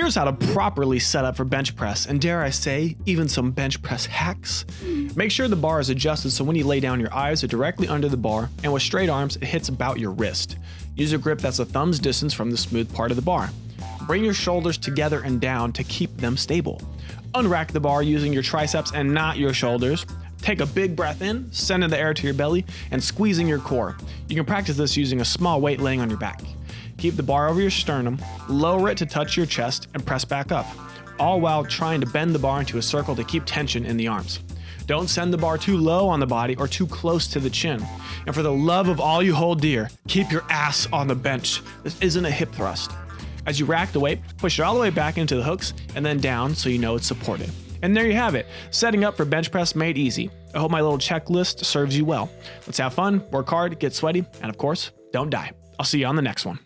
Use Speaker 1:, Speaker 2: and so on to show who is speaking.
Speaker 1: Here's how to properly set up for bench press, and dare I say, even some bench press hacks. Make sure the bar is adjusted so when you lay down your eyes are directly under the bar, and with straight arms it hits about your wrist. Use a grip that's a thumb's distance from the smooth part of the bar. Bring your shoulders together and down to keep them stable. Unrack the bar using your triceps and not your shoulders. Take a big breath in, sending the air to your belly, and squeezing your core. You can practice this using a small weight laying on your back. Keep the bar over your sternum, lower it to touch your chest, and press back up, all while trying to bend the bar into a circle to keep tension in the arms. Don't send the bar too low on the body or too close to the chin. And for the love of all you hold dear, keep your ass on the bench. This isn't a hip thrust. As you rack the weight, push it all the way back into the hooks and then down so you know it's supported. And there you have it, setting up for bench press made easy. I hope my little checklist serves you well. Let's have fun, work hard, get sweaty, and of course, don't die. I'll see you on the next one.